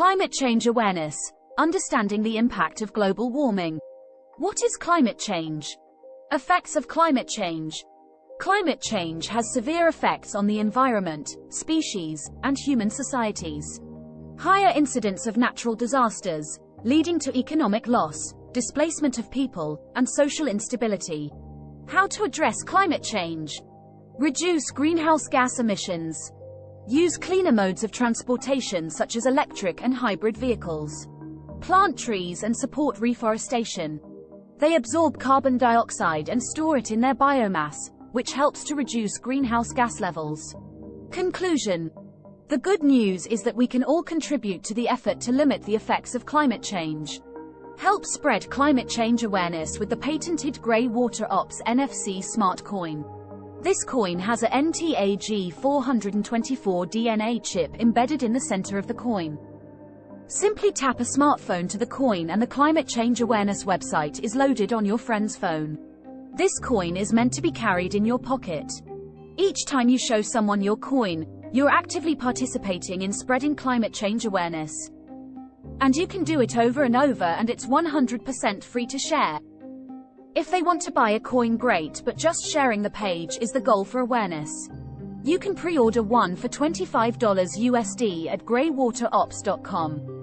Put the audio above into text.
Climate change awareness. Understanding the impact of global warming. What is climate change? Effects of climate change. Climate change has severe effects on the environment, species, and human societies. Higher incidence of natural disasters, leading to economic loss, displacement of people, and social instability. How to address climate change. Reduce greenhouse gas emissions. Use cleaner modes of transportation such as electric and hybrid vehicles. Plant trees and support reforestation. They absorb carbon dioxide and store it in their biomass, which helps to reduce greenhouse gas levels. Conclusion. The good news is that we can all contribute to the effort to limit the effects of climate change. Help spread climate change awareness with the patented Grey Water Ops NFC Smart Coin. This coin has a NTAG 424 DNA chip embedded in the center of the coin. Simply tap a smartphone to the coin and the climate change awareness website is loaded on your friend's phone. This coin is meant to be carried in your pocket. Each time you show someone your coin, you're actively participating in spreading climate change awareness. And you can do it over and over and it's 100% free to share. If they want to buy a coin great but just sharing the page is the goal for awareness. You can pre-order one for $25 USD at greywaterops.com.